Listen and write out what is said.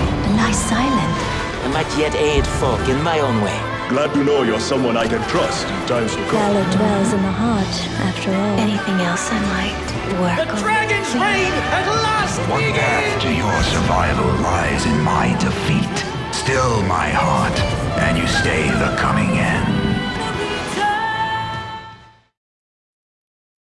and lie silent. I might yet aid folk in my own way. Glad to know you're someone I can trust in times to come. Valor dwells in the heart, after all. Anything else I might work The on dragon's reign at last What path to your survival lies in my defeat. Still, my heart